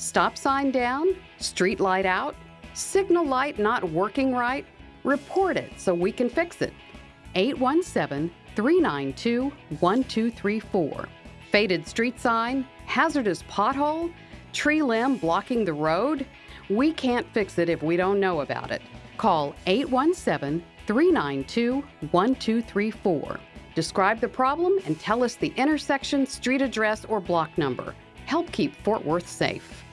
Stop sign down? Street light out? Signal light not working right? Report it so we can fix it. 817 392 1234. Faded street sign? Hazardous pothole? Tree limb blocking the road? We can't fix it if we don't know about it. Call 817 392 1234. Describe the problem and tell us the intersection, street address, or block number. Help keep Fort Worth safe.